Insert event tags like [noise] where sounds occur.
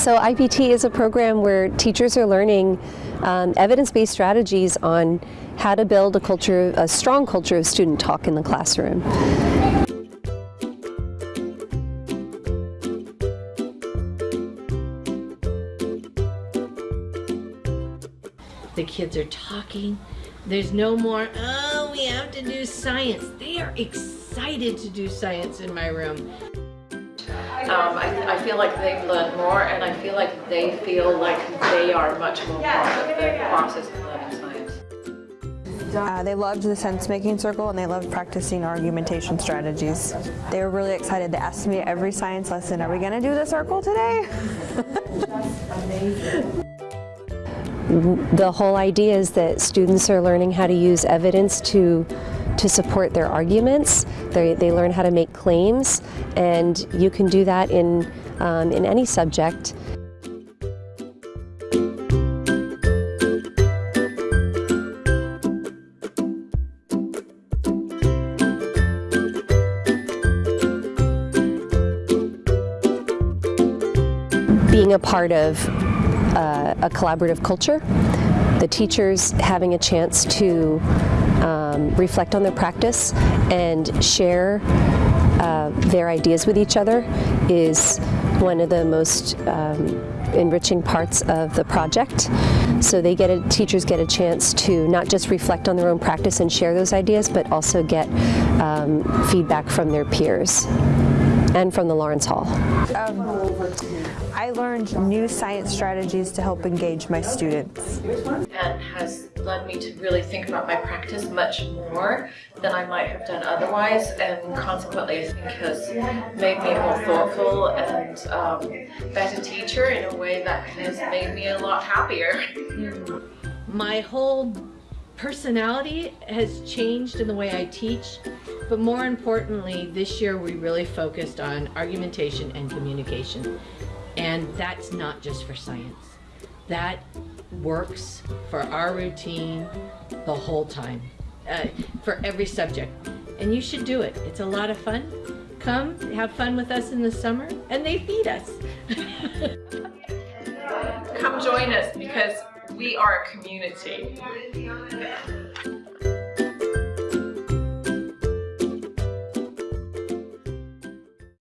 So IPT is a program where teachers are learning um, evidence-based strategies on how to build a culture, a strong culture of student talk in the classroom. The kids are talking. There's no more, oh, we have to do science. They are excited to do science in my room. Um, I, I, feel like they've learned more and I feel like they feel like they are much more part of the process of learning science. Uh, they loved the sense-making circle and they loved practicing argumentation strategies. They were really excited. They asked me every science lesson, are we going to do the circle today? [laughs] the whole idea is that students are learning how to use evidence to to support their arguments. They, they learn how to make claims, and you can do that in, um, in any subject. Being a part of uh, a collaborative culture, the teachers having a chance to um, reflect on their practice and share uh, their ideas with each other is one of the most um, enriching parts of the project. So they get a, teachers get a chance to not just reflect on their own practice and share those ideas, but also get um, feedback from their peers and from the Lawrence Hall. Um, I learned new science strategies to help engage my students. And has led me to really think about my practice much more than I might have done otherwise and consequently I think has made me more thoughtful and um, better teacher in a way that has made me a lot happier. My whole personality has changed in the way I teach, but more importantly, this year we really focused on argumentation and communication. And that's not just for science. That works for our routine the whole time, uh, for every subject. And you should do it. It's a lot of fun. Come, have fun with us in the summer, and they feed us. Come join us because we are a community.